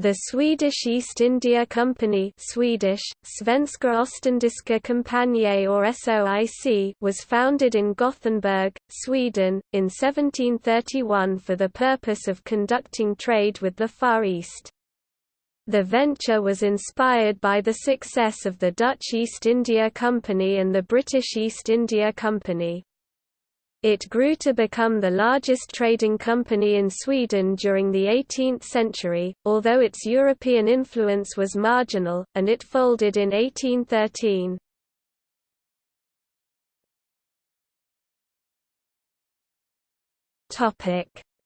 The Swedish East India Company Swedish, Svenska Ostindiska Kompaniet or SOIC was founded in Gothenburg, Sweden, in 1731 for the purpose of conducting trade with the Far East. The venture was inspired by the success of the Dutch East India Company and the British East India Company. It grew to become the largest trading company in Sweden during the 18th century, although its European influence was marginal, and it folded in 1813.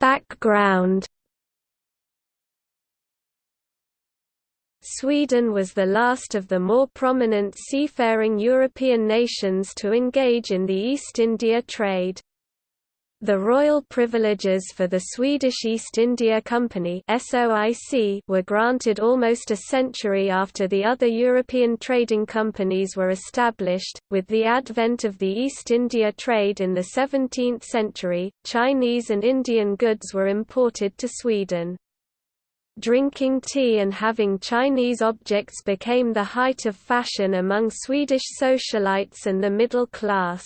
Background Sweden was the last of the more prominent seafaring European nations to engage in the East India trade. The royal privileges for the Swedish East India Company were granted almost a century after the other European trading companies were established. With the advent of the East India trade in the 17th century, Chinese and Indian goods were imported to Sweden. Drinking tea and having Chinese objects became the height of fashion among Swedish socialites and the middle class.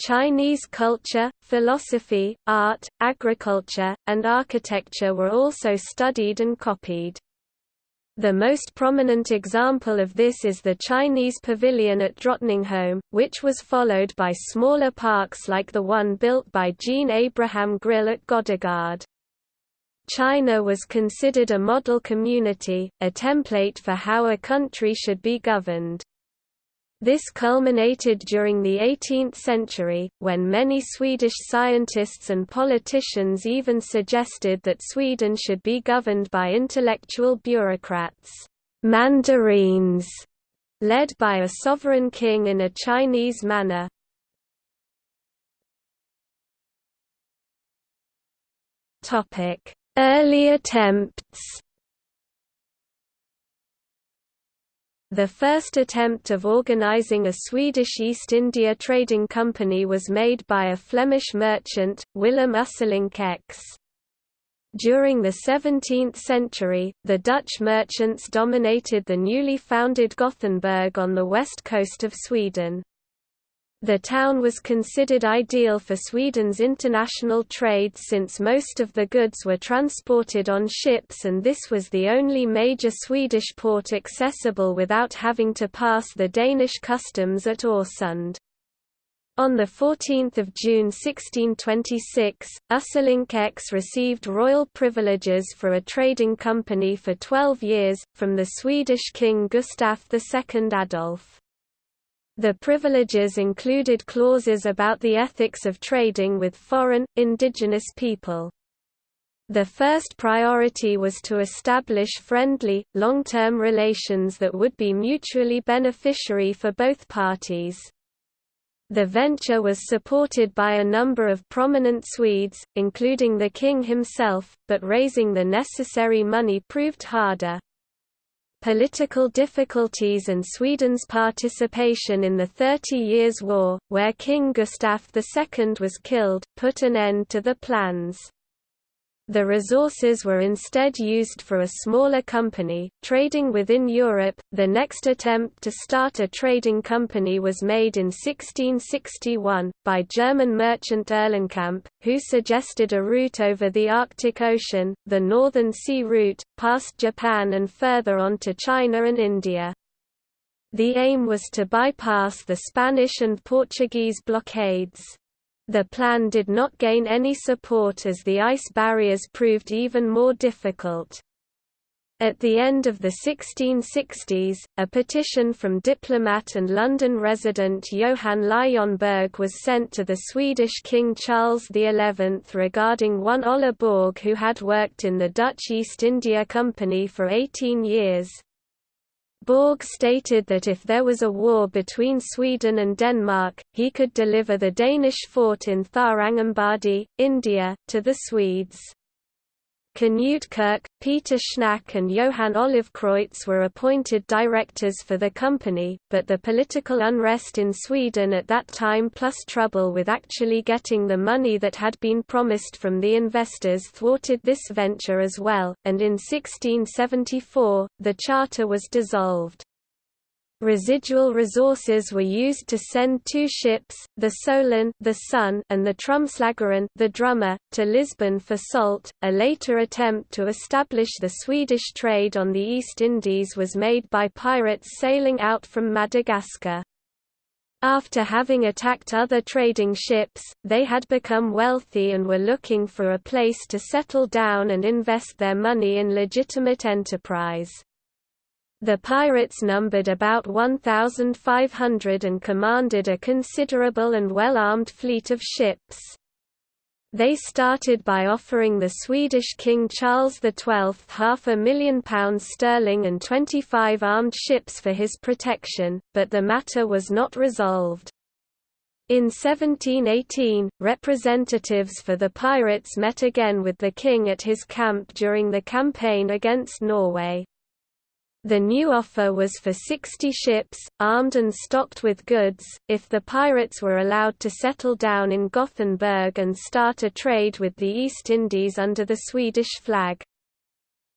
Chinese culture, philosophy, art, agriculture, and architecture were also studied and copied. The most prominent example of this is the Chinese pavilion at Drottningholm, which was followed by smaller parks like the one built by Jean Abraham Grill at Godegård. China was considered a model community, a template for how a country should be governed. This culminated during the 18th century, when many Swedish scientists and politicians even suggested that Sweden should be governed by intellectual bureaucrats, mandarins, led by a sovereign king in a Chinese manner. Topic: Early attempts The first attempt of organizing a Swedish East India Trading Company was made by a Flemish merchant, Willem Usselincx. During the 17th century, the Dutch merchants dominated the newly founded Gothenburg on the west coast of Sweden. The town was considered ideal for Sweden's international trade since most of the goods were transported on ships and this was the only major Swedish port accessible without having to pass the Danish customs at Öresund. On 14 June 1626, Usselincx received royal privileges for a trading company for 12 years, from the Swedish king Gustaf II Adolf. The privileges included clauses about the ethics of trading with foreign, indigenous people. The first priority was to establish friendly, long-term relations that would be mutually beneficiary for both parties. The venture was supported by a number of prominent Swedes, including the king himself, but raising the necessary money proved harder. Political difficulties and Sweden's participation in the Thirty Years' War, where King Gustaf II was killed, put an end to the plans. The resources were instead used for a smaller company, trading within Europe. The next attempt to start a trading company was made in 1661, by German merchant Erlenkamp, who suggested a route over the Arctic Ocean, the Northern Sea Route, past Japan and further on to China and India. The aim was to bypass the Spanish and Portuguese blockades. The plan did not gain any support as the ice barriers proved even more difficult. At the end of the 1660s, a petition from diplomat and London resident Johan Lejonborg was sent to the Swedish King Charles XI regarding one Olle Borg who had worked in the Dutch East India Company for 18 years. Borg stated that if there was a war between Sweden and Denmark, he could deliver the Danish fort in Tharangambadi, India, to the Swedes. Knut Kirk, Peter Schnack and Johann Olivkreutz were appointed directors for the company, but the political unrest in Sweden at that time plus trouble with actually getting the money that had been promised from the investors thwarted this venture as well, and in 1674, the charter was dissolved. Residual resources were used to send two ships, the Solen, the Sun, and the Trumslagaren, the Drummer, to Lisbon for salt. A later attempt to establish the Swedish trade on the East Indies was made by pirates sailing out from Madagascar. After having attacked other trading ships, they had become wealthy and were looking for a place to settle down and invest their money in legitimate enterprise. The pirates numbered about 1,500 and commanded a considerable and well-armed fleet of ships. They started by offering the Swedish King Charles XII half a million pounds sterling and 25 armed ships for his protection, but the matter was not resolved. In 1718, representatives for the pirates met again with the king at his camp during the campaign against Norway. The new offer was for 60 ships, armed and stocked with goods, if the pirates were allowed to settle down in Gothenburg and start a trade with the East Indies under the Swedish flag.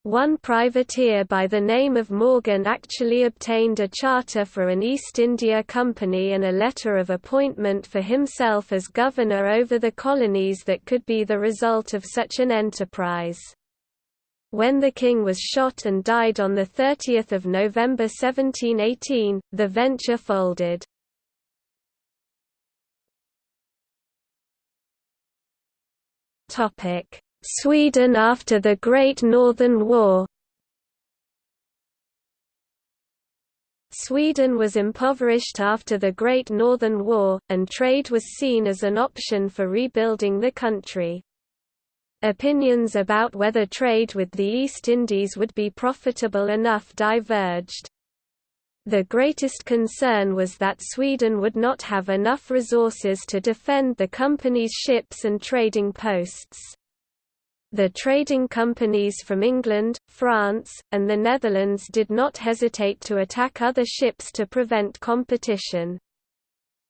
One privateer by the name of Morgan actually obtained a charter for an East India Company and a letter of appointment for himself as governor over the colonies that could be the result of such an enterprise. When the king was shot and died on 30 November 1718, the venture folded. Sweden after the Great Northern War Sweden was impoverished after the Great Northern War, and trade was seen as an option for rebuilding the country. Opinions about whether trade with the East Indies would be profitable enough diverged. The greatest concern was that Sweden would not have enough resources to defend the company's ships and trading posts. The trading companies from England, France, and the Netherlands did not hesitate to attack other ships to prevent competition.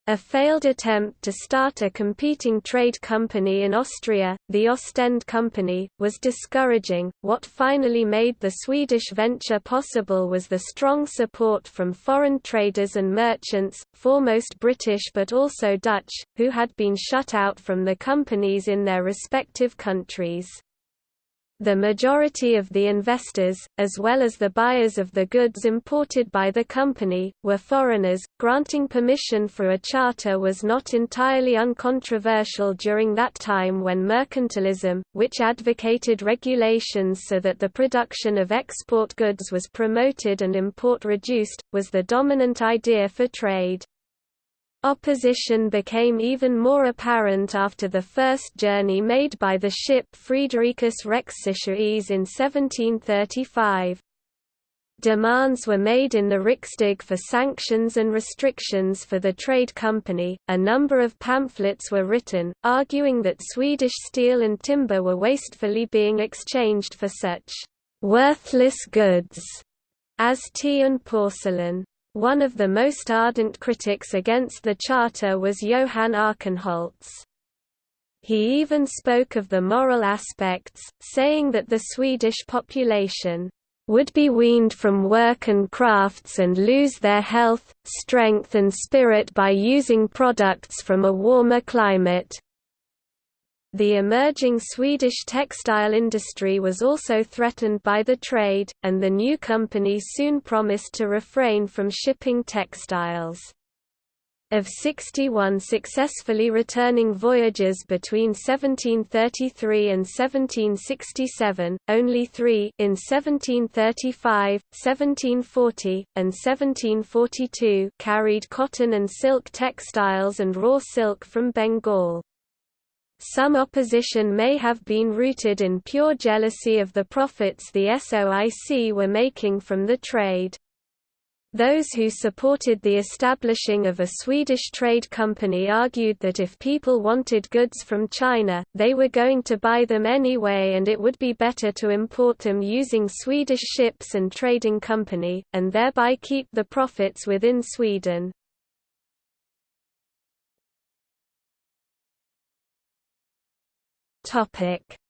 A failed attempt to start a competing trade company in Austria, the Ostend Company, was discouraging. What finally made the Swedish venture possible was the strong support from foreign traders and merchants, foremost British but also Dutch, who had been shut out from the companies in their respective countries. The majority of the investors, as well as the buyers of the goods imported by the company, were foreigners. Granting permission for a charter was not entirely uncontroversial during that time when mercantilism, which advocated regulations so that the production of export goods was promoted and import reduced, was the dominant idea for trade. Opposition became even more apparent after the first journey made by the ship Fridericus Rex Sueciae in 1735. Demands were made in the Riksdag for sanctions and restrictions for the trade company. A number of pamphlets were written, arguing that Swedish steel and timber were wastefully being exchanged for such worthless goods as tea and porcelain. One of the most ardent critics against the charter was Johann Arckenholtz. He even spoke of the moral aspects, saying that the Swedish population would be weaned from work and crafts and lose their health, strength and spirit by using products from a warmer climate. The emerging Swedish textile industry was also threatened by the trade, and the new company soon promised to refrain from shipping textiles. Of 61 successfully returning voyages between 1733 and 1767, only three in 1735, 1740, and 1742 carried cotton and silk textiles and raw silk from Bengal. Some opposition may have been rooted in pure jealousy of the profits the SOIC were making from the trade. Those who supported the establishing of a Swedish trade company argued that if people wanted goods from China, they were going to buy them anyway and it would be better to import them using Swedish ships and trading company, and thereby keep the profits within Sweden.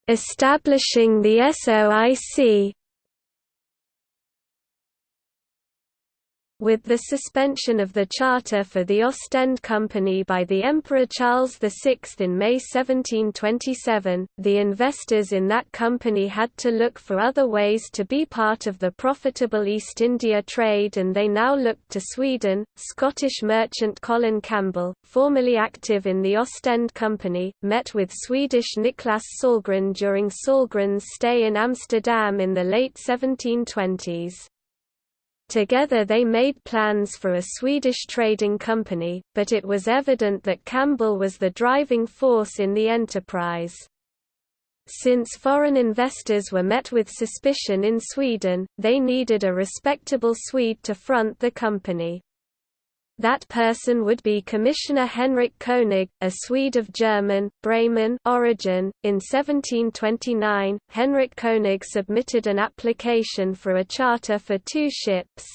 Establishing the SOIC With the suspension of the charter for the Ostend Company by the Emperor Charles VI in May 1727, the investors in that company had to look for other ways to be part of the profitable East India trade and they now looked to Sweden. Scottish merchant Colin Campbell, formerly active in the Ostend Company, met with Swedish Niklas Sahlgren during Sahlgren's stay in Amsterdam in the late 1720s. Together they made plans for a Swedish trading company, but it was evident that Campbell was the driving force in the enterprise. Since foreign investors were met with suspicion in Sweden, they needed a respectable Swede to front the company. That person would be Commissioner Henrik Koenig, a Swede of German, Bremen origin. In 1729, Henrik Koenig submitted an application for a charter for two ships.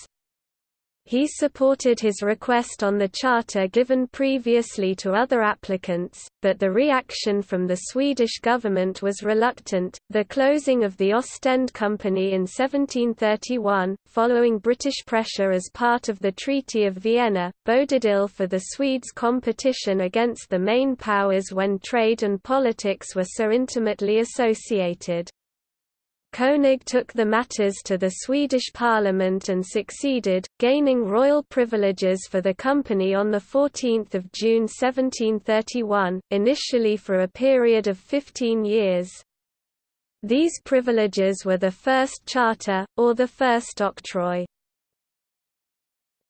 He supported his request on the charter given previously to other applicants, but the reaction from the Swedish government was reluctant. The closing of the Ostend Company in 1731, following British pressure as part of the Treaty of Vienna, boded ill for the Swedes' competition against the main powers when trade and politics were so intimately associated. Koenig took the matters to the Swedish parliament and succeeded, gaining royal privileges for the company on 14 June 1731, initially for a period of 15 years. These privileges were the first charter, or the first octroi.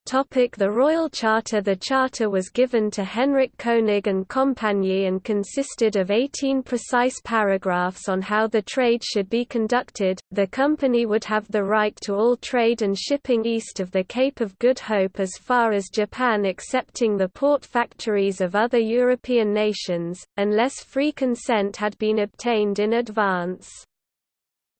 The Royal Charter The Charter was given to Henrik Koenig and Compagnie and consisted of 18 precise paragraphs on how the trade should be conducted. The company would have the right to all trade and shipping east of the Cape of Good Hope as far as Japan excepting the port factories of other European nations, unless free consent had been obtained in advance.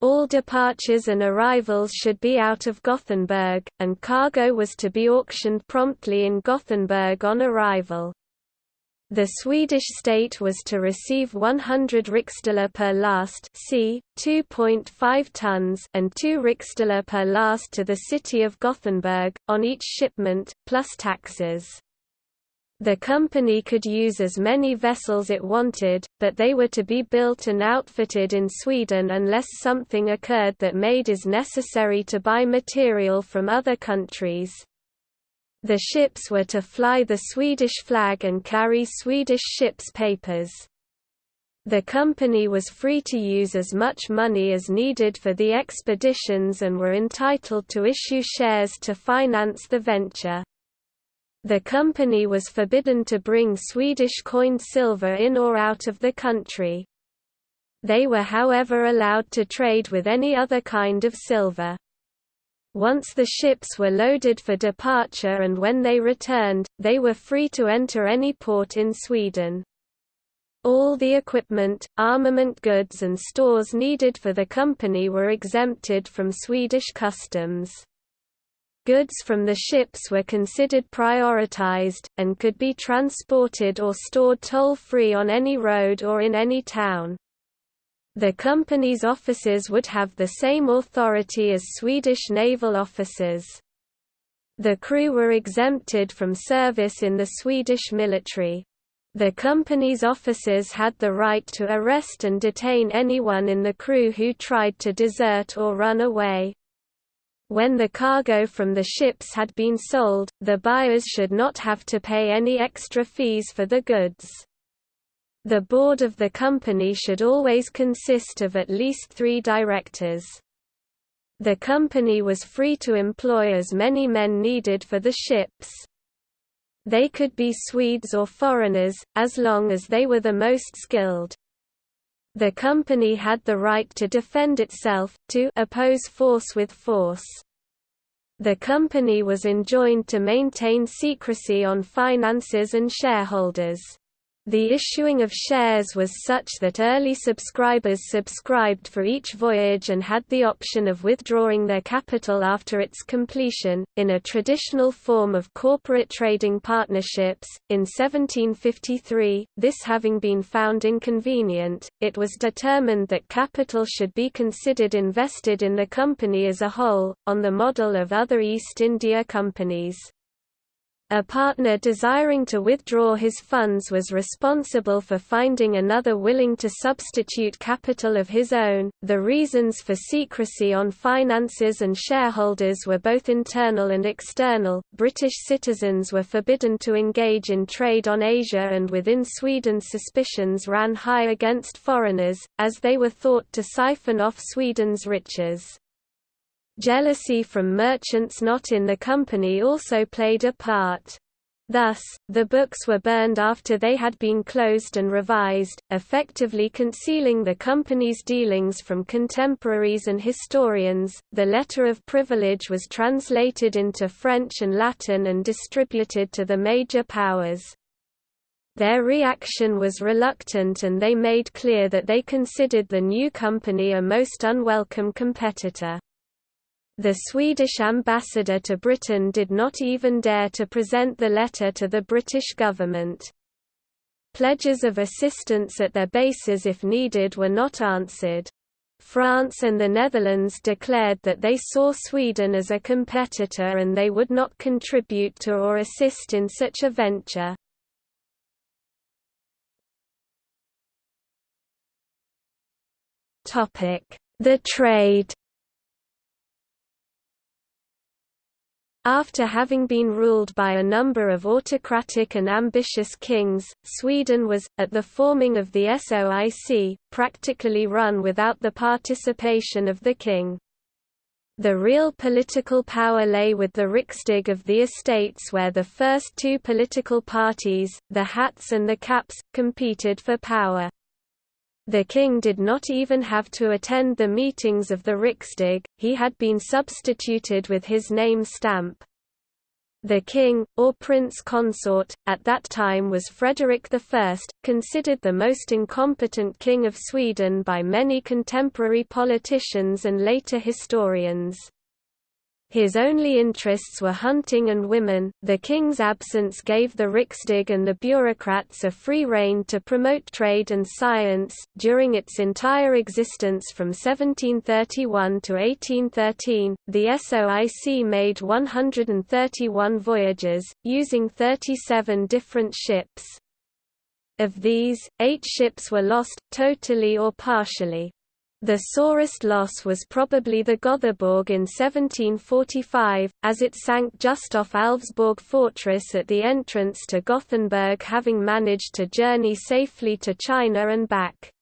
All departures and arrivals should be out of Gothenburg, and cargo was to be auctioned promptly in Gothenburg on arrival. The Swedish state was to receive 100 riksdaler per last c. 2.5 tons and 2 riksdaler per last to the city of Gothenburg, on each shipment, plus taxes. The company could use as many vessels it wanted, but they were to be built and outfitted in Sweden unless something occurred that made it necessary to buy material from other countries. The ships were to fly the Swedish flag and carry Swedish ships' papers. The company was free to use as much money as needed for the expeditions and were entitled to issue shares to finance the venture. The company was forbidden to bring Swedish coined silver in or out of the country. They were however allowed to trade with any other kind of silver. Once the ships were loaded for departure and when they returned, they were free to enter any port in Sweden. All the equipment, armament goods and stores needed for the company were exempted from Swedish customs. Goods from the ships were considered prioritized, and could be transported or stored toll-free on any road or in any town. The company's officers would have the same authority as Swedish naval officers. The crew were exempted from service in the Swedish military. The company's officers had the right to arrest and detain anyone in the crew who tried to desert or run away. When the cargo from the ships had been sold, the buyers should not have to pay any extra fees for the goods. The board of the company should always consist of at least three directors. The company was free to employ as many men needed for the ships. They could be Swedes or foreigners, as long as they were the most skilled. The company had the right to defend itself, to oppose force with force. The company was enjoined to maintain secrecy on finances and shareholders. The issuing of shares was such that early subscribers subscribed for each voyage and had the option of withdrawing their capital after its completion, in a traditional form of corporate trading partnerships. In 1753, this having been found inconvenient, it was determined that capital should be considered invested in the company as a whole, on the model of other East India companies. A partner desiring to withdraw his funds was responsible for finding another willing to substitute capital of his own. The reasons for secrecy on finances and shareholders were both internal and external. British citizens were forbidden to engage in trade on Asia, and within Sweden, suspicions ran high against foreigners, as they were thought to siphon off Sweden's riches. Jealousy from merchants not in the company also played a part. Thus, the books were burned after they had been closed and revised, effectively concealing the company's dealings from contemporaries and historians. The letter of privilege was translated into French and Latin and distributed to the major powers. Their reaction was reluctant and they made clear that they considered the new company a most unwelcome competitor. The Swedish ambassador to Britain did not even dare to present the letter to the British government. Pledges of assistance at their bases if needed were not answered. France and the Netherlands declared that they saw Sweden as a competitor and they would not contribute to or assist in such a venture. The trade After having been ruled by a number of autocratic and ambitious kings, Sweden was, at the forming of the SOIC, practically run without the participation of the king. The real political power lay with the Riksdag of the estates where the first two political parties, the Hats and the Caps, competed for power. The king did not even have to attend the meetings of the Riksdag, he had been substituted with his name stamp. The king, or prince consort, at that time was Frederick I, considered the most incompetent king of Sweden by many contemporary politicians and later historians. His only interests were hunting and women. The king's absence gave the Riksdag and the bureaucrats a free rein to promote trade and science. During its entire existence from 1731 to 1813, the SOIC made 131 voyages, using 37 different ships. Of these, eight ships were lost, totally or partially. The sorest loss was probably the Gothenburg in 1745, as it sank just off Alvsborg fortress at the entrance to Gothenburg having managed to journey safely to China and back.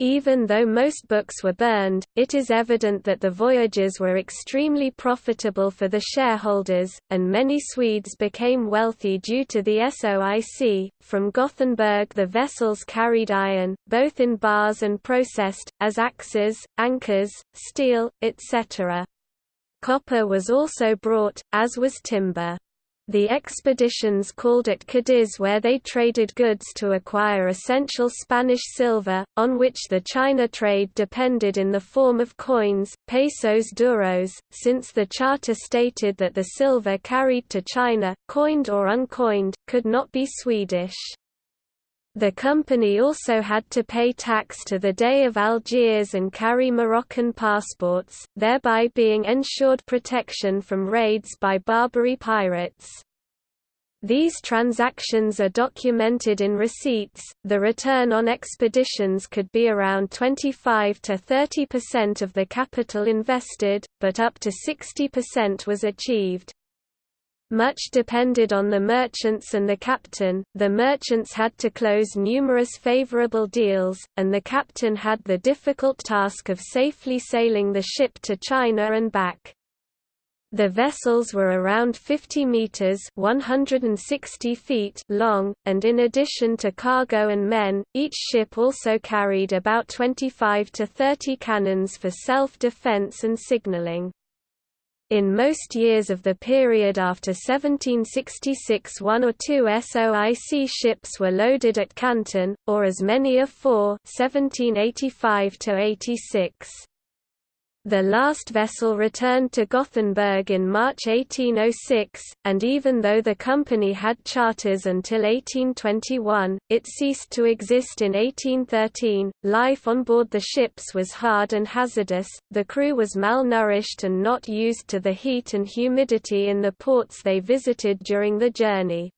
Even though most books were burned, it is evident that the voyages were extremely profitable for the shareholders, and many Swedes became wealthy due to the SOIC. From Gothenburg, the vessels carried iron, both in bars and processed, as axes, anchors, steel, etc. Copper was also brought, as was timber. The expeditions called at Cadiz where they traded goods to acquire essential Spanish silver, on which the China trade depended in the form of coins, pesos duros, since the charter stated that the silver carried to China, coined or uncoined, could not be Swedish. The company also had to pay tax to the Dey of Algiers and carry Moroccan passports, thereby being ensured protection from raids by Barbary pirates. These transactions are documented in receipts. The return on expeditions could be around 25 to 30% of the capital invested, but up to 60% was achieved. Much depended on the merchants and the captain, the merchants had to close numerous favorable deals, and the captain had the difficult task of safely sailing the ship to China and back. The vessels were around 50 meters (160 feet) long, and in addition to cargo and men, each ship also carried about 25 to 30 cannons for self-defense and signaling. In most years of the period after 1766 one or two SOIC ships were loaded at Canton, or as many as four 1785 -86. The last vessel returned to Gothenburg in March 1806, and even though the company had charters until 1821, it ceased to exist in 1813. Life on board the ships was hard and hazardous, the crew was malnourished and not used to the heat and humidity in the ports they visited during the journey.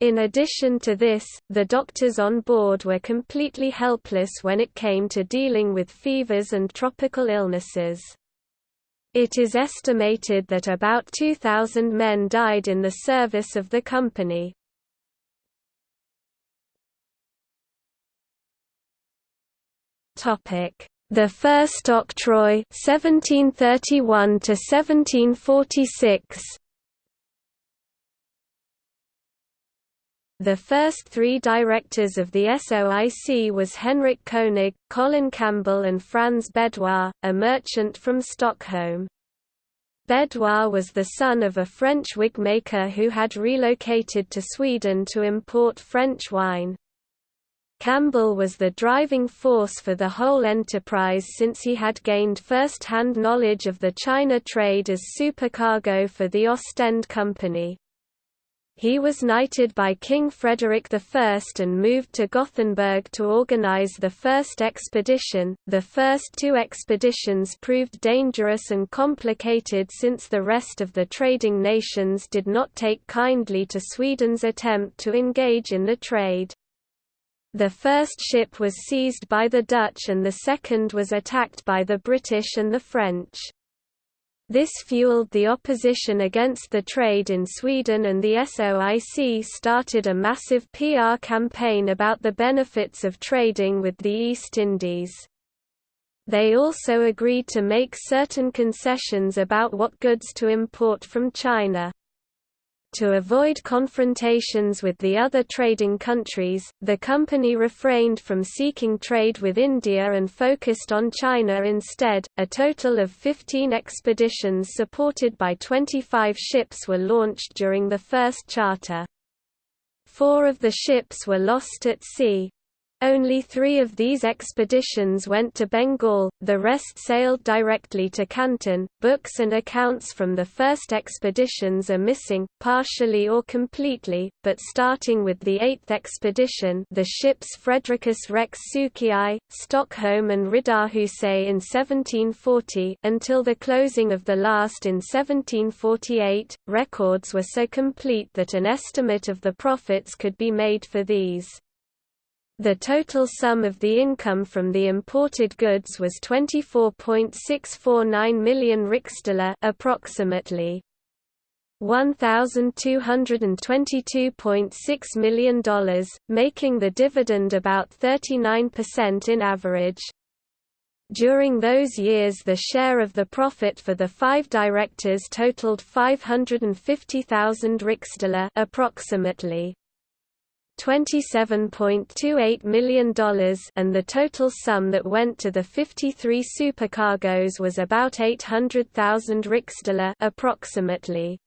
In addition to this, the doctors on board were completely helpless when it came to dealing with fevers and tropical illnesses. It is estimated that about 2,000 men died in the service of the company. The First Octroi 1731 to 1746 The first three directors of the SOIC was Henrik Koenig, Colin Campbell and Franz Bedouin, a merchant from Stockholm. Bedouin was the son of a French wig maker who had relocated to Sweden to import French wine. Campbell was the driving force for the whole enterprise since he had gained first-hand knowledge of the China trade as supercargo for the Ostend Company. He was knighted by King Frederick I and moved to Gothenburg to organize the first expedition. The first two expeditions proved dangerous and complicated since the rest of the trading nations did not take kindly to Sweden's attempt to engage in the trade. The first ship was seized by the Dutch and the second was attacked by the British and the French. This fueled the opposition against the trade in Sweden and the SOIC started a massive PR campaign about the benefits of trading with the East Indies. They also agreed to make certain concessions about what goods to import from China. To avoid confrontations with the other trading countries, the company refrained from seeking trade with India and focused on China instead. A total of 15 expeditions supported by 25 ships were launched during the first charter. Four of the ships were lost at sea, only three of these expeditions went to Bengal, the rest sailed directly to Canton. Books and accounts from the first expeditions are missing, partially or completely, but starting with the eighth expedition the ships Fridericus Rex Sueciae, Stockholm and Riddarhuse in 1740 until the closing of the last in 1748, records were so complete that an estimate of the profits could be made for these. The total sum of the income from the imported goods was 24.649 million riksdaler approximately $1,222.6 million, making the dividend about 39% in average. During those years the share of the profit for the five directors totaled 550,000 riksdaler approximately $27.28 million and the total sum that went to the 53 supercargoes was about 800,000 riksdaler approximately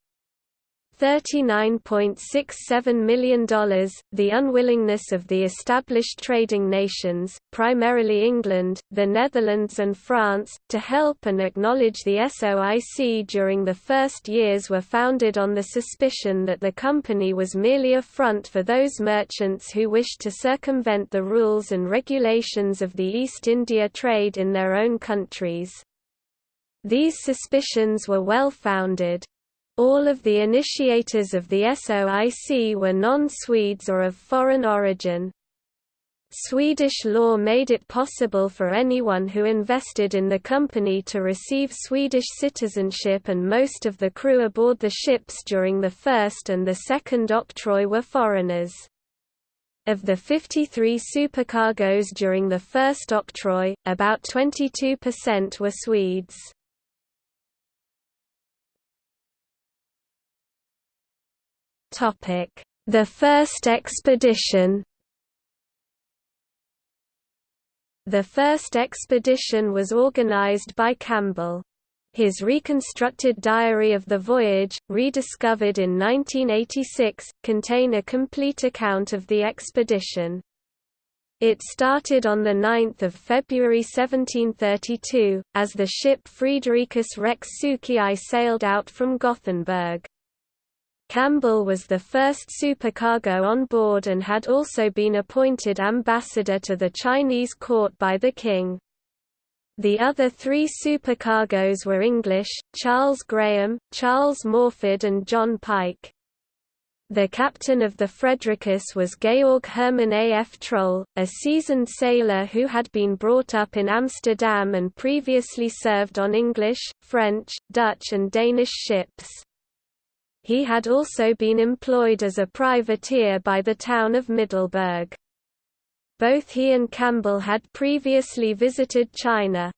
$39.67 million. The unwillingness of the established trading nations, primarily England, the Netherlands, and France, to help and acknowledge the SOIC during the first years were founded on the suspicion that the company was merely a front for those merchants who wished to circumvent the rules and regulations of the East India trade in their own countries. These suspicions were well founded. All of the initiators of the SOIC were non-Swedes or of foreign origin. Swedish law made it possible for anyone who invested in the company to receive Swedish citizenship and most of the crew aboard the ships during the first and the second octroi were foreigners. Of the 53 supercargoes during the first octroi, about 22% were Swedes. The first expedition The first expedition was organized by Campbell. His reconstructed diary of the voyage, rediscovered in 1986, contain a complete account of the expedition. It started on 9 February 1732, as the ship Fridericus Rex Sueciae sailed out from Gothenburg. Campbell was the first supercargo on board and had also been appointed ambassador to the Chinese court by the king. The other three supercargoes were English, Charles Graham, Charles Morford and John Pike. The captain of the Fredricus was Georg Hermann A. F. Troll, a seasoned sailor who had been brought up in Amsterdam and previously served on English, French, Dutch and Danish ships. He had also been employed as a privateer by the town of Middelburg. Both he and Campbell had previously visited China.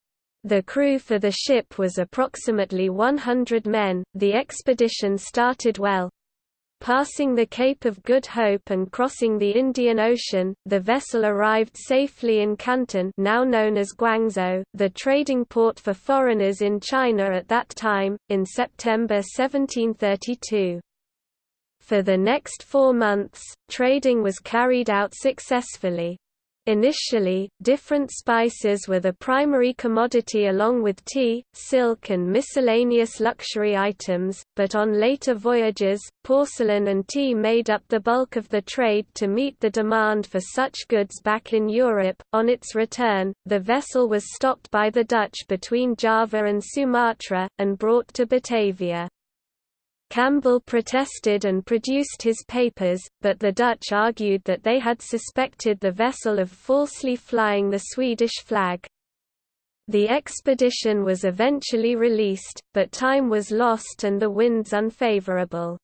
The crew for the ship was approximately 100 men. The expedition started well. Passing the Cape of Good Hope and crossing the Indian Ocean, the vessel arrived safely in Canton now known as Guangzhou, the trading port for foreigners in China at that time, in September 1732. For the next four months, trading was carried out successfully. Initially, different spices were the primary commodity along with tea, silk and miscellaneous luxury items, but on later voyages, porcelain and tea made up the bulk of the trade to meet the demand for such goods back in Europe. On its return, the vessel was stopped by the Dutch between Java and Sumatra, and brought to Batavia. Campbell protested and produced his papers, but the Dutch argued that they had suspected the vessel of falsely flying the Swedish flag. The expedition was eventually released, but time was lost and the winds unfavorable.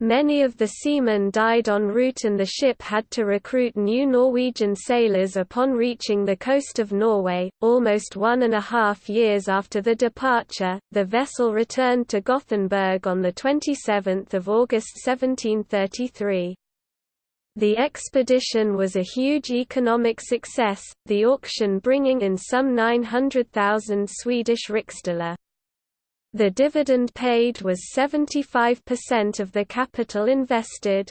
Many of the seamen died en route and the ship had to recruit new Norwegian sailors upon reaching the coast of Norway. Almost one and a half years after the departure, the vessel returned to Gothenburg on 27 August 1733. The expedition was a huge economic success, the auction bringing in some 900,000 Swedish riksdaler. The dividend paid was 75% of the capital invested.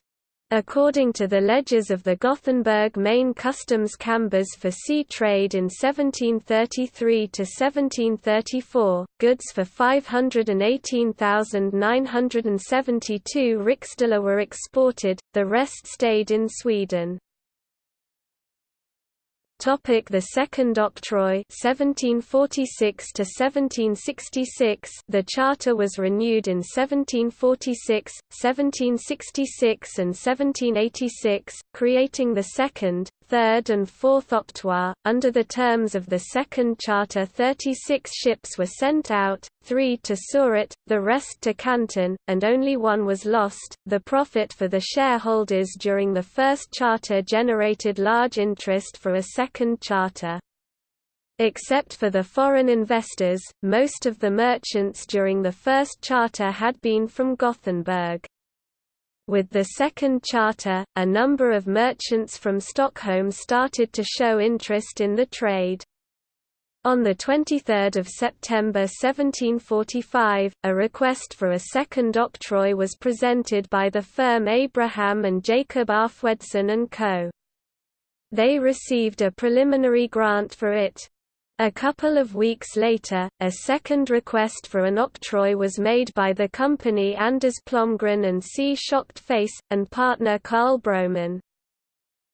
According to the ledgers of the Gothenburg Main Customs Chambers for sea trade in 1733 to 1734, goods for 518,972 riksdaler were exported, the rest stayed in Sweden. Topic the Second Octroi 1746 to 1766 The charter was renewed in 1746, 1766 and 1786, creating the second, third and fourth octroi. Under the terms of the Second Charter 36 ships were sent out, three to Surat, the rest to Canton, and only one was lost. The profit for the shareholders during the first charter generated large interest for a second charter. Except for the foreign investors, most of the merchants during the first charter had been from Gothenburg. With the second charter, a number of merchants from Stockholm started to show interest in the trade. On 23 September 1745, a request for a second octroi was presented by the firm Abraham and Jacob Arfwedson & Co. They received a preliminary grant for it, a couple of weeks later, a second request for an octroi was made by the company Anders Plomgren and C. Shocked Face, and partner Carl Broman.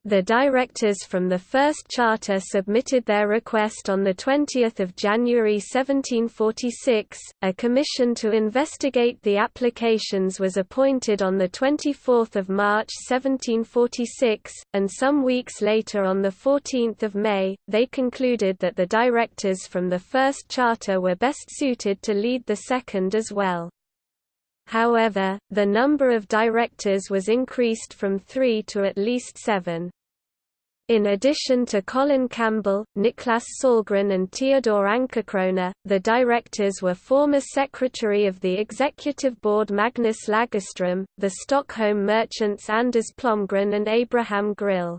The directors from the first charter submitted their request on 20 January 1746. A commission to investigate the applications was appointed on 24 March 1746, and some weeks later on 14 May, they concluded that the directors from the first charter were best suited to lead the second as well. However, the number of directors was increased from three to at least seven. In addition to Colin Campbell, Niklas Sahlgren and Theodor Ankerkrona, the directors were former secretary of the executive board Magnus Lagerström, the Stockholm merchants Anders Plomgren and Abraham Grill.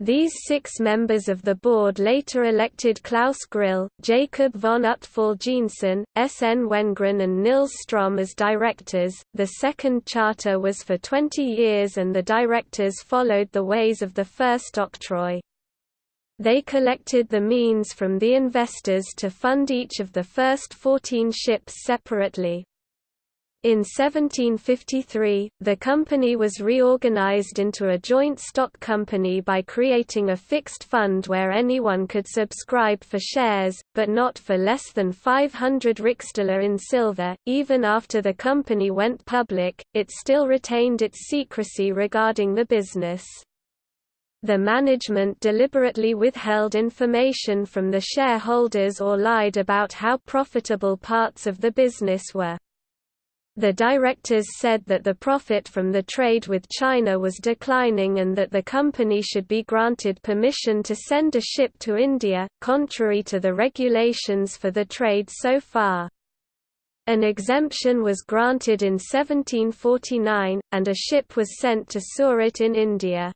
These six members of the board later elected Klaus Grill, Jacob von Utfall Jensen, S. N. Wenngren, and Nils Strom as directors. The second charter was for 20 years, and the directors followed the ways of the first octroi. They collected the means from the investors to fund each of the first 14 ships separately. In 1753, the company was reorganized into a joint stock company by creating a fixed fund where anyone could subscribe for shares, but not for less than 500 riksdaler in silver. Even after the company went public, it still retained its secrecy regarding the business. The management deliberately withheld information from the shareholders or lied about how profitable parts of the business were. The directors said that the profit from the trade with China was declining and that the company should be granted permission to send a ship to India, contrary to the regulations for the trade so far. An exemption was granted in 1749, and a ship was sent to Surat in India.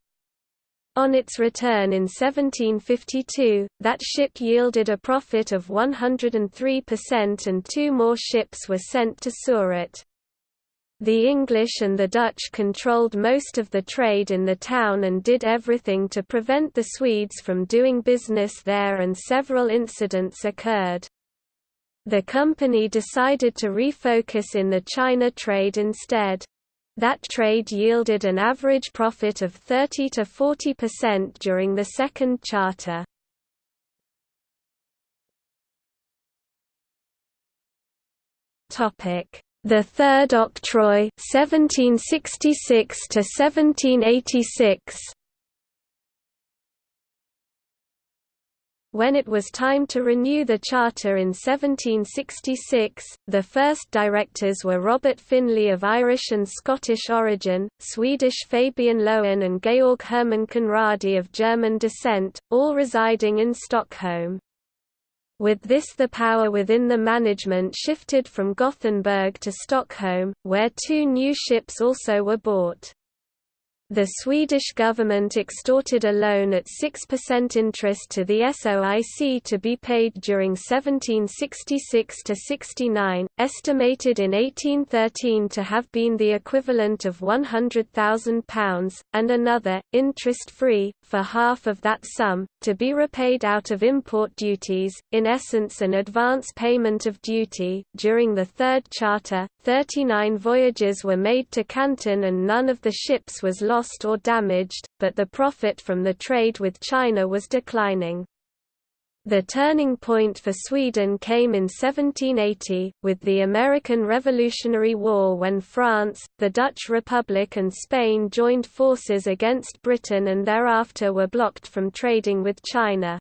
On its return in 1752, that ship yielded a profit of 103% and two more ships were sent to Surat. The English and the Dutch controlled most of the trade in the town and did everything to prevent the Swedes from doing business there and several incidents occurred. The company decided to refocus in the China trade instead. That trade yielded an average profit of 30 to 40% during the second charter. Topic the Third Octroi 1766 to 1786 When it was time to renew the charter in 1766, the first directors were Robert Finlay of Irish and Scottish origin, Swedish Fabian Löwen and Georg Hermann Conradi of German descent, all residing in Stockholm. With this the power within the management shifted from Gothenburg to Stockholm, where two new ships also were bought. The Swedish government extorted a loan at 6% interest to the SOIC to be paid during 1766–69, estimated in 1813 to have been the equivalent of £100,000, and another, interest-free, for half of that sum, to be repaid out of import duties, in essence an advance payment of duty. During the Third Charter, 39 voyages were made to Canton and none of the ships was lost lost or damaged, but the profit from the trade with China was declining. The turning point for Sweden came in 1780, with the American Revolutionary War when France, the Dutch Republic and Spain joined forces against Britain and thereafter were blocked from trading with China.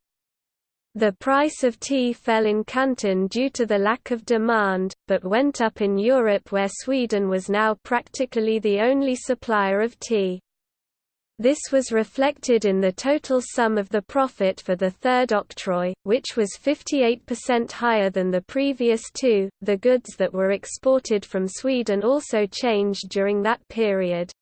The price of tea fell in Canton due to the lack of demand, but went up in Europe where Sweden was now practically the only supplier of tea. This was reflected in the total sum of the profit for the third octroi, which was 58% higher than the previous two. The goods that were exported from Sweden also changed during that period.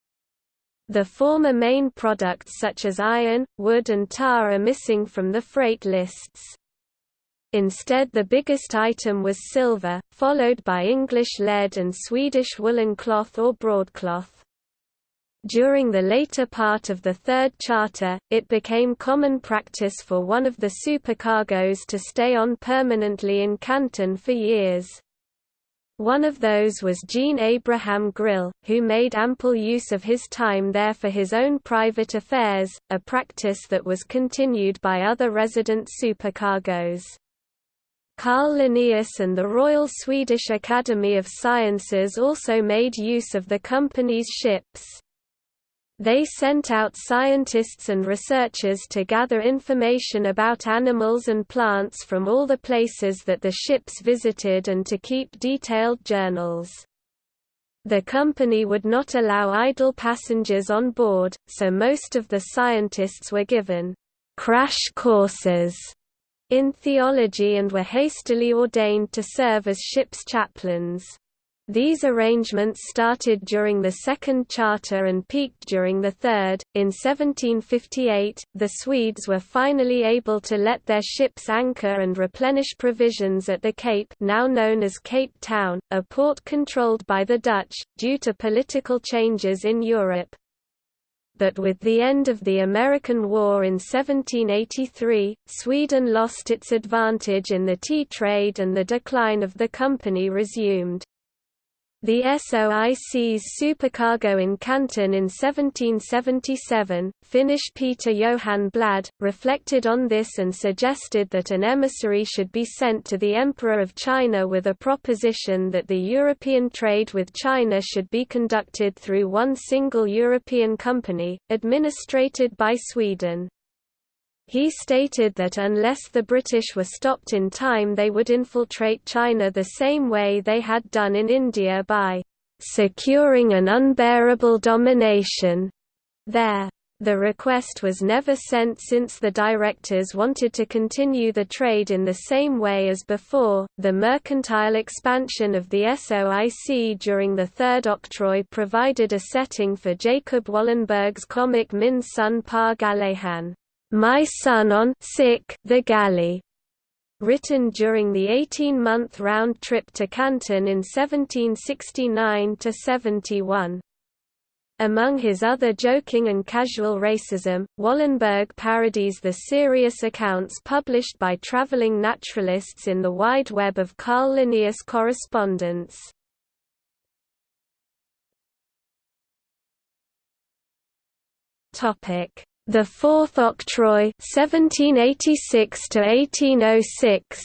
The former main products such as iron, wood and tar are missing from the freight lists. Instead the biggest item was silver, followed by English lead and Swedish woolen cloth or broadcloth. During the later part of the Third Charter, it became common practice for one of the supercargoes to stay on permanently in Canton for years. One of those was Jean Abraham Grill, who made ample use of his time there for his own private affairs, a practice that was continued by other resident supercargoes. Carl Linnaeus and the Royal Swedish Academy of Sciences also made use of the company's ships. They sent out scientists and researchers to gather information about animals and plants from all the places that the ships visited and to keep detailed journals. The company would not allow idle passengers on board, so most of the scientists were given crash courses in theology and were hastily ordained to serve as ship's chaplains. These arrangements started during the Second Charter and peaked during the Third. In 1758, the Swedes were finally able to let their ships anchor and replenish provisions at the Cape, now known as Cape Town, a port controlled by the Dutch, due to political changes in Europe but with the end of the American War in 1783, Sweden lost its advantage in the tea trade and the decline of the company resumed. The SOIC's supercargo in Canton in 1777, Finnish Peter Johan Bladh, reflected on this and suggested that an emissary should be sent to the Emperor of China with a proposition that the European trade with China should be conducted through one single European company, administrated by Sweden. He stated that unless the British were stopped in time they would infiltrate China the same way they had done in India by "...securing an unbearable domination." there. The request was never sent since the directors wanted to continue the trade in the same way as before. The mercantile expansion of the SOIC during the Third Octroi provided a setting for Jacob Wallenberg's comic Min son på galejan. My Son on sick the Galley, written during the 18-month round trip to Canton in 1769–71. Among his other joking and casual racism, Wallenberg parodies the serious accounts published by traveling naturalists in the wide web of Carl Linnaeus correspondence. Topic the Fourth Octroi 1786 to 1806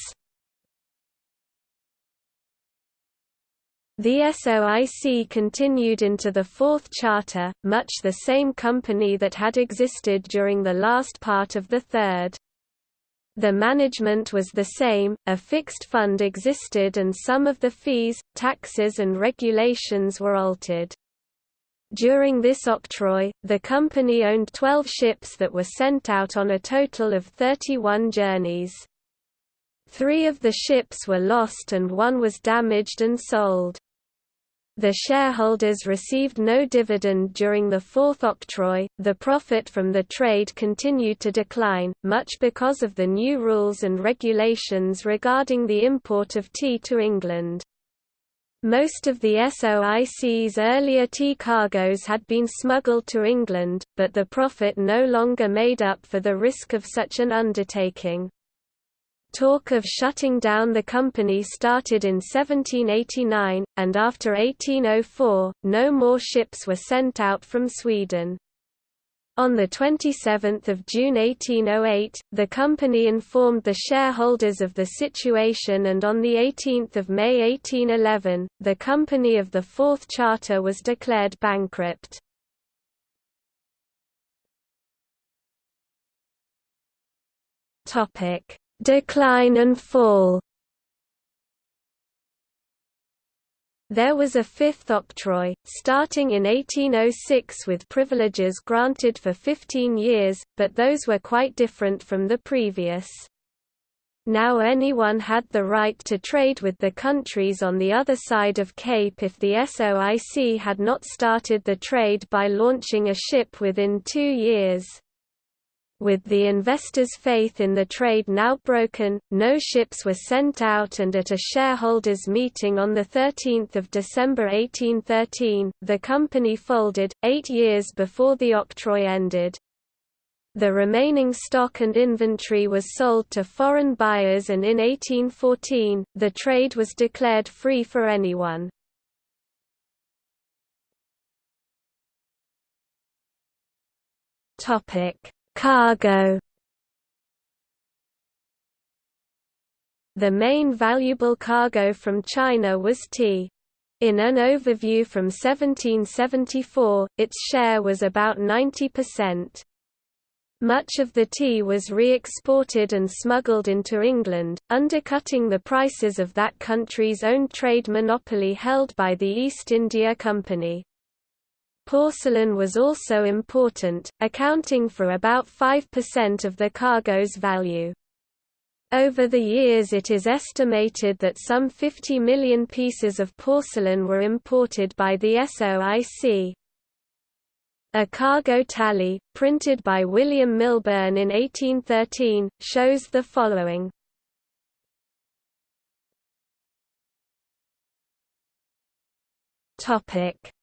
The SOIC continued into the Fourth Charter, much the same company that had existed during the last part of the Third. The management was the same, a fixed fund existed and some of the fees, taxes and regulations were altered. During this octroi, the company owned 12 ships that were sent out on a total of 31 journeys. Three of the ships were lost and one was damaged and sold. The shareholders received no dividend during the fourth octroi. The profit from the trade continued to decline, much because of the new rules and regulations regarding the import of tea to England. Most of the SOIC's earlier tea cargoes had been smuggled to England, but the profit no longer made up for the risk of such an undertaking. Talk of shutting down the company started in 1789, and after 1804, no more ships were sent out from Sweden. On 27 June 1808, the company informed the shareholders of the situation and on 18 May 1811, the company of the Fourth Charter was declared bankrupt. Decline and fall There was a fifth octroi, starting in 1806 with privileges granted for 15 years, but those were quite different from the previous. Now anyone had the right to trade with the countries on the other side of Cape if the SOIC had not started the trade by launching a ship within two years. With the investors' faith in the trade now broken, no ships were sent out and at a shareholders' meeting on 13 December 1813, the company folded, eight years before the octroi ended. The remaining stock and inventory was sold to foreign buyers and in 1814, the trade was declared free for anyone. Topic Cargo The main valuable cargo from China was tea. In an overview from 1774, its share was about 90%. Much of the tea was re-exported and smuggled into England, undercutting the prices of that country's own trade monopoly held by the East India Company. Porcelain was also important, accounting for about 5% of the cargo's value. Over the years it is estimated that some 50 million pieces of porcelain were imported by the SOIC. A cargo tally, printed by William Milburn in 1813, shows the following.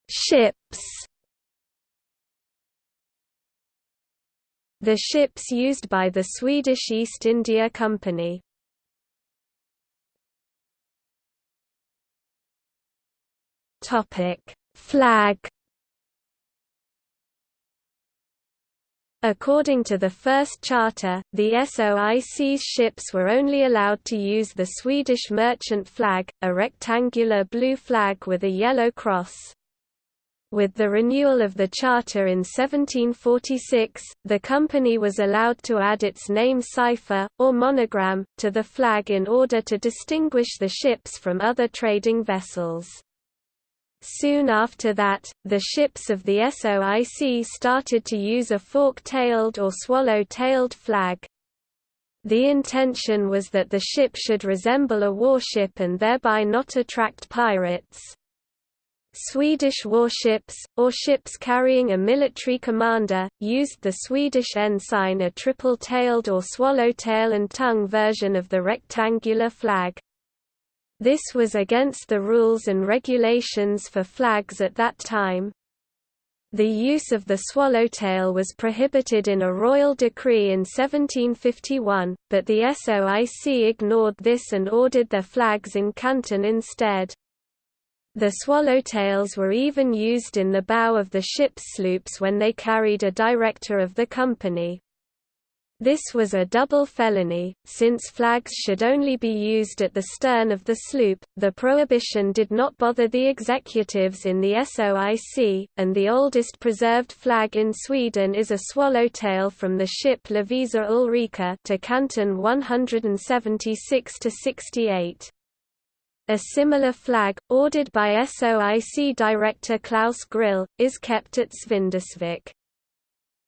Ships The ships used by the Swedish East India Company. Flag. According to the first charter, the SOIC's ships were only allowed to use the Swedish merchant flag, a rectangular blue flag with a yellow cross. With the renewal of the charter in 1746, the company was allowed to add its name cipher, or monogram, to the flag in order to distinguish the ships from other trading vessels. Soon after that, the ships of the SOIC started to use a fork-tailed or swallow-tailed flag. The intention was that the ship should resemble a warship and thereby not attract pirates. Swedish warships, or ships carrying a military commander, used the Swedish ensign a triple-tailed or swallowtail and tongue version of the rectangular flag. This was against the rules and regulations for flags at that time. The use of the swallowtail was prohibited in a royal decree in 1751, but the SOIC ignored this and ordered their flags in Canton instead. The swallowtails were even used in the bow of the ship's sloops when they carried a director of the company. This was a double felony, since flags should only be used at the stern of the sloop. The prohibition did not bother the executives in the SOIC, and the oldest preserved flag in Sweden is a swallowtail from the ship Lovisa Ulrika to Canton 176 68. A similar flag, ordered by SOIC director Klaus Grill, is kept at Svindersvik.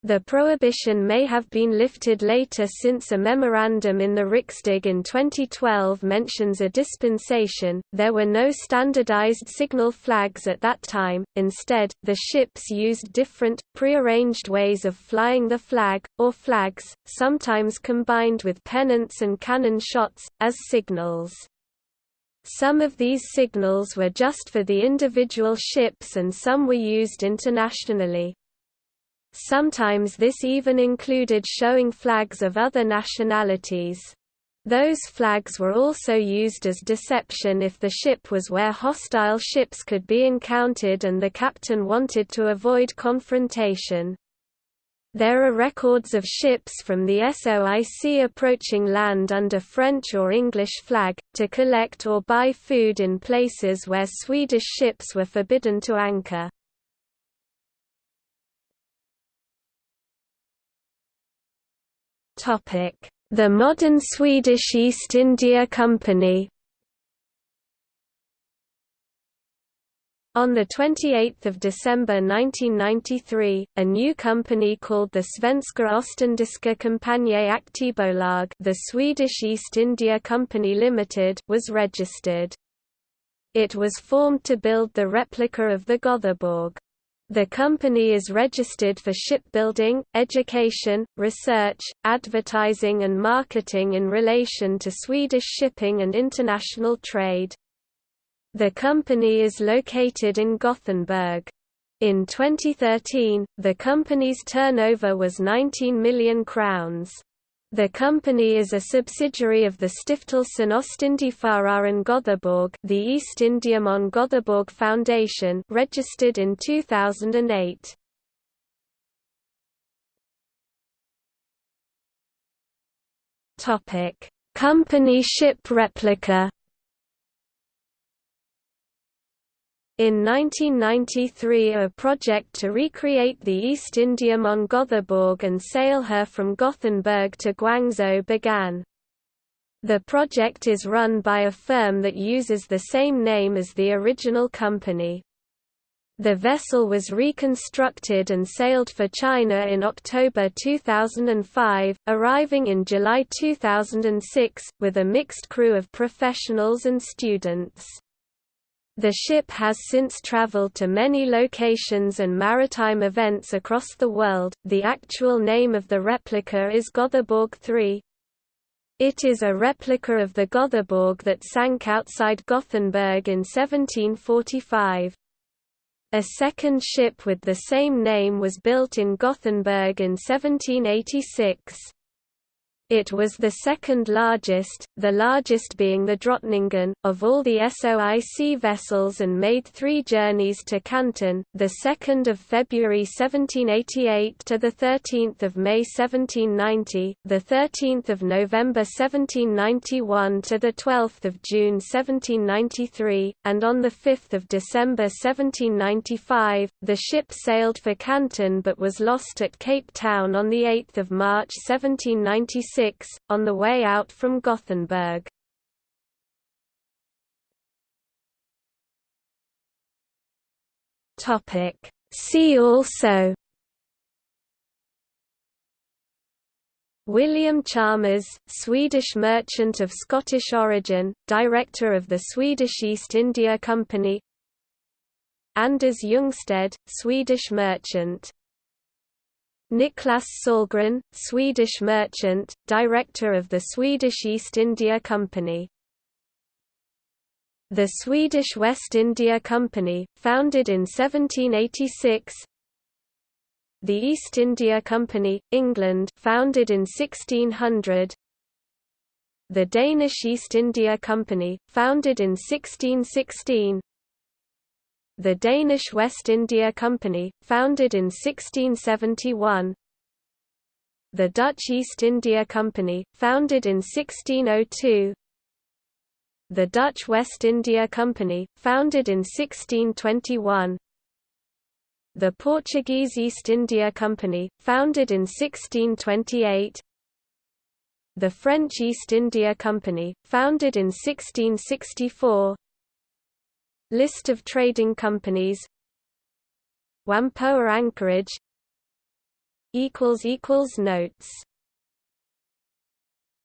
The prohibition may have been lifted later since a memorandum in the Riksdag in 2012 mentions a dispensation. There were no standardized signal flags at that time, instead, the ships used different, prearranged ways of flying the flag, or flags, sometimes combined with pennants and cannon shots, as signals. Some of these signals were just for the individual ships and some were used internationally. Sometimes this even included showing flags of other nationalities. Those flags were also used as deception if the ship was where hostile ships could be encountered and the captain wanted to avoid confrontation. There are records of ships from the SOIC approaching land under French or English flag, to collect or buy food in places where Swedish ships were forbidden to anchor. The modern Swedish East India Company On 28 December 1993, a new company called the Svenska Ostindiska Kompaniet Aktiebolag the Swedish East India Company Limited was registered. It was formed to build the replica of the Gothenburg. The company is registered for shipbuilding, education, research, advertising and marketing in relation to Swedish shipping and international trade. The company is located in Gothenburg. In 2013, the company's turnover was 19 million crowns. The company is a subsidiary of the Stiftelsen Ostindiefararen Gothenburg the East Indiaman Gothenburg Foundation registered in 2008. Topic: Company ship replica In 1993 a project to recreate the East Indiaman Gothenburg and sail her from Gothenburg to Guangzhou began. The project is run by a firm that uses the same name as the original company. The vessel was reconstructed and sailed for China in October 2005, arriving in July 2006, with a mixed crew of professionals and students. The ship has since traveled to many locations and maritime events across the world. The actual name of the replica is Gothenburg 3. It is a replica of the Gothenburg that sank outside Gothenburg in 1745. A second ship with the same name was built in Gothenburg in 1786. It was the second largest, the largest being the Drottningen, of all the SOIC vessels and made three journeys to Canton, the 2nd of February 1788 to the 13th of May 1790, the 13th of November 1791 to the 12th of June 1793, and on the 5th of December 1795, the ship sailed for Canton but was lost at Cape Town on the 8th of March 1796 on the way out from Gothenburg. See also. William Chalmers, Swedish merchant of Scottish origin, director of the Swedish East India Company. Anders Ljungstedt, Swedish merchant Niklas Sahlgren, Swedish merchant, director of the Swedish East India Company. The Swedish West India Company, founded in 1786 The East India Company, England founded in 1600 The Danish East India Company, founded in 1616 the Danish West India Company, founded in 1671 The Dutch East India Company, founded in 1602 The Dutch West India Company, founded in 1621 The Portuguese East India Company, founded in 1628 The French East India Company, founded in 1664 List of trading companies. Whampoa Anchorage. Notes